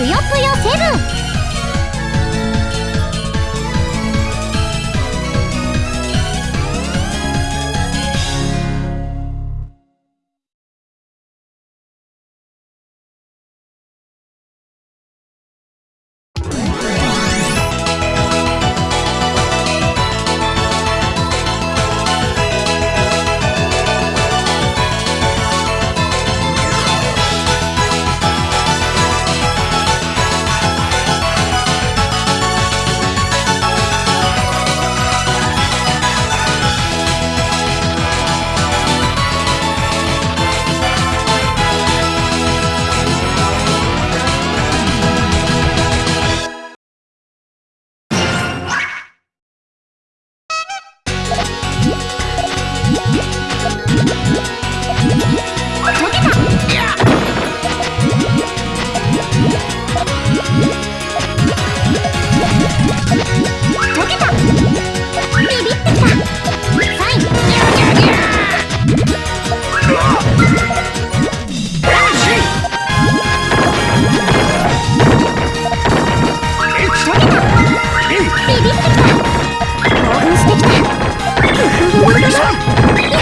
ぷよぷよセブン。ビビってきた。興奮してきた工夫を生かした